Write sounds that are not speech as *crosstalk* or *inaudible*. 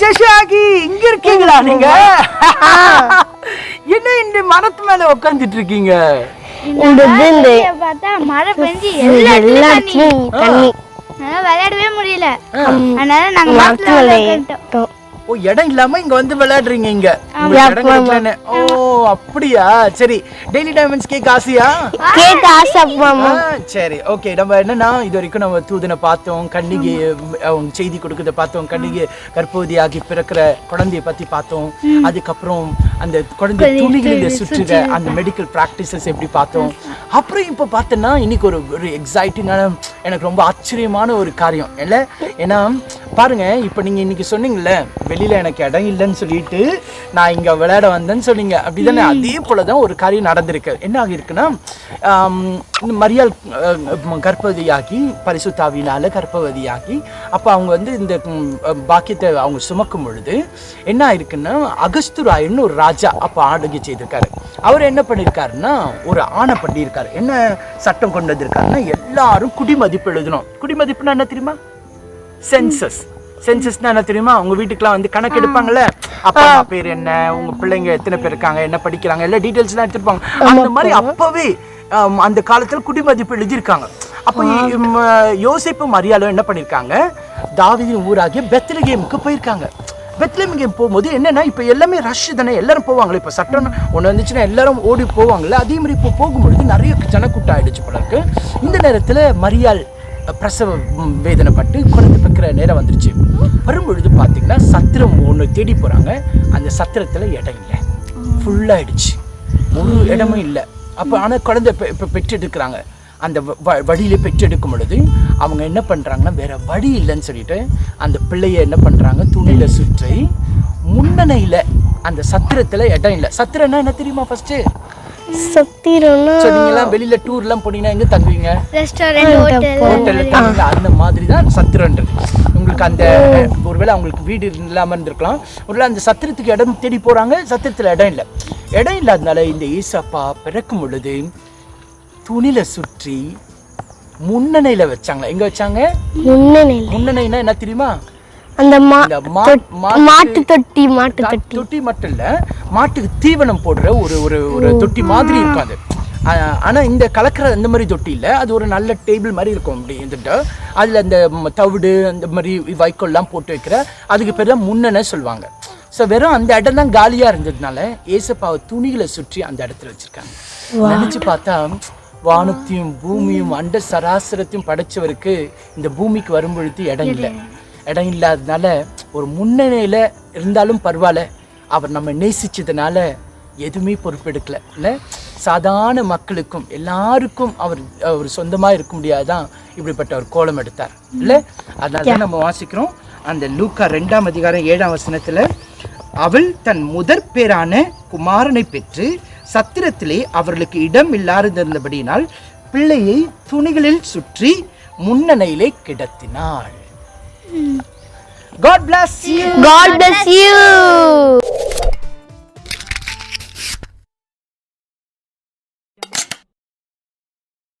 ஜஷாகி இங்க இருக்கீங்களா நீங்க? *laughs* என்ன இந்த மரத்து மேல உட்காந்துட்டு இருக்கீங்க? மழை பெஞ்சு எல்லா எல்லா இடத்துலயும் இடத்துலயும் தண்ணி. அதனால விளையாடவே முடியல. அதனால நாங்க மரத்துல மரத்துல விளையாட்டோம். ஓ இடம் இல்லாம இங்க வந்து விளையாடுறீங்க இங்க. ஓ அப்படியா? சரி. டெய்லி டைமண்ட்ஸ் கேக் ஆசையா? கேட்க ஆசை சரி. ஓகே நம்ம என்னன்னா இது வரைக்கும் நம்ம தூதனை பார்த்தோம் கண்ணிகை அவங்க செய்தி கொடுக்கறத பார்த்தோம் கண்ணிகை கர்ப்பவதியாகி பிறக்கிற குழந்தைய பத்தி பார்த்தோம். அதுக்கப்புறம் அந்த குழந்தை துணிகளில் சுற்றுற அந்த மெடிக்கல் ப்ராக்டிசஸ் எப்படி பார்த்தோம். அப்புறம் இப்போ பார்த்தோன்னா இன்னைக்கு ஒரு ஒரு எக்ஸைட்டிங்கான எனக்கு ரொம்ப ஆச்சரியமான ஒரு காரியம். இல்லை? ஏன்னா பாருங்க இப்போ நீங்க இன்னைக்கு சொன்னீங்கல்ல வெளியில எனக்கு இடம் இல்லைன்னு சொல்லிட்டு நான் இங்க விளையாட வந்தேன்னு சொன்னீங்க. அப்படிதானே? அதே போல தான் ஒரு காரியம் நடந்திருக்கு. என்ன ஆகியிருக்குன்னா மரியாள் கர்ப்பவதியாகி பரிசுத்தாவினால கர்ப்பவதியாகி அப்போ அவங்க வந்து இந்த பாக்கியத்தை அவங்க சுமக்கும் பொழுது என்ன ஆயிருக்குன்னா அகஸ்துராயன்னு ஒரு ராஜா அப்போ ஆளுகை செய்திருக்காரு. அவர் என்ன பண்ணியிருக்காருன்னா ஒரு ஆணை பண்ணியிருக்காரு. என்ன சட்டம் கொண்டு வந்திருக்காருன்னா எல்லாரும் குடிமதிப்பு எழுதணும். குடிமதிப்புன்னா என்ன தெரியுமா? சென்சஸ் சென்சஸ்னா என்ன தெரியுமா? உங்க வீட்டுக்குலாம் வந்து கணக்கு எடுப்பாங்கல்ல? அப்பா அம்மா பேர் என்ன? உங்க பிள்ளைங்க எத்தனை பேர் இருக்காங்க? என்ன படிக்கிறாங்க? எல்லா டீடைல்ஸ்லாம் எடுத்துருப்பாங்க. அந்த மாதிரி அப்பவே அந்த காலத்துல குடிமதிப்பு எழுதியிருக்காங்க. அப்போ யோசேப்பு மரியாளும் என்ன பண்ணியிருக்காங்க? தாவீதின் ஊராகிய பெத்லகேமுக்கு போயிருக்காங்க. பெத்லகேம் போகும்போது என்னன்னா இப்போ எல்லாமே ரஷ் தானே. எல்லாரும் போவாங்களே. இப்போ சட்டம் ஒன்று வந்துச்சுன்னா எல்லாரும் ஓடி போவாங்கல்ல. அதே மாதிரி இப்போ போகும்பொழுது நிறைய ஜனக்கூட்டம் ஆயிடுச்சு போல இருக்கு. இந்த நேரத்தில் மரியாள் பிரசவ வேதனைப்பட்டு வந்துருச்சு வரும்பொழுது பார்த்தீங்கன்னா சத்திரம் ஒன்று தேடி போகிறாங்க அந்த சத்திரத்தில் இடம் இல்லை. ஃபுல்லாகிடுச்சு முழு இடமும் இல்லை. அப்போ ஆனால் குழந்தை இப்போ இப்போ பெற்றெடுக்கிறாங்க. அந்த வ- வ- பெற்றெடுக்கும் பொழுது அவங்க என்ன பண்ணுறாங்கன்னா வேறு வழி இல்லைன்னு சொல்லிட்டு அந்த பிள்ளைய என்ன பண்ணுறாங்க துணியில் சுற்றி முன்னணையில் அந்த சத்திரத்தில் இடம் இல்லை. சத்திரம்னா என்ன தெரியுமா ஃபர்ஸ்ட்டு சத்திரம்னா ஸோ நீங்களாம் வெளியில டூர்லாம் போனீங்கன்னா எங்கே தங்குவீங்க? ஹோட்டல் ஹோட்டல்ல அந்த மாதிரி தான் சத்திரன்றது உங்களுக்கு அந்த ஒருவேளை அவங்களுக்கு வீடு இல்லாமல் இருந்திருக்கலாம். ஒருவேளை அந்த சத்திரத்துக்கு இடம் தேடி போறாங்க சத்திரத்தில் இடம் இல்லை. இடம் இல்லாதனால இந்த ஈசப்பா பிறக்கும் பொழுது துணில சுற்றி முன்னணையில வச்சாங்க. எங்க வச்சாங்க? முன்னணியில். முன்னணைனா என்ன தெரியுமா? அந்த இந்த மாட்டு- தொட்டி மாட்டு தொட்டி. தொட்டி மட்டும் இல்ல மாட்டுக்கு தீவனம் போடுற ஒரு ஒரு ஒரு தொட்டி மாதிரி இருக்கும் அது. ஆ- ஆனா இந்த கலக்கிற அந்த மாதிரி தொட்டி இல்ல. அது ஒரு நல்ல டேபிள் மாதிரி இருக்கும் அப்படி இருந்துட்டு. அதுல அந்த தவிடு அந்த மாதிரி வைக்கோல்லாம் போட்டு வைக்கிற அதுக்கு பேர் தான் முன்னனை சொல்லுவாங்க. ஸோ வெறும் அந்த இடம் தான் காலியா இருந்ததுனால ஏசப்பாவை துணிகளை சுற்றி அந்த இடத்துல வச்சிருக்காங்க. நினைச்சு பார்த்தா வானத்தையும் பூமியும் அண்ட சராசரத்தையும் படைச்சவருக்கு இந்த பூமிக்கு வரும்பொழுது இடம் இல்லை. இடம் இல்லாததுனால ஒரு முன்னணியில் இருந்தாலும் பரவாயில்ல. அவர் நம்ம நேசிச்சதுனால எதுவுமே பொறுப்பெடுக்கலை. இல்லை? சாதாரண மக்களுக்கும் எல்லாருக்கும் அவர் அவர் சொந்தமாக இருக்க முடியாதான் இப்படிப்பட்ட ஒரு கோலம் எடுத்தார். இல்லை? அதனால தான் நம்ம வாசிக்கிறோம். அந்த லூக்கா ரெண்டாம் அதிகாரம் ஏழாம் வசனத்தில் அவள் தன் முதற் பேரான குமாரனை பெற்று சத்திரத்திலே அவர்களுக்கு இடம் இல்லாதிருந்தபடியினால் பிள்ளையை துணிகளில் சுற்றி முன்னணையிலே கிடத்தினாள். God bless you. God bless you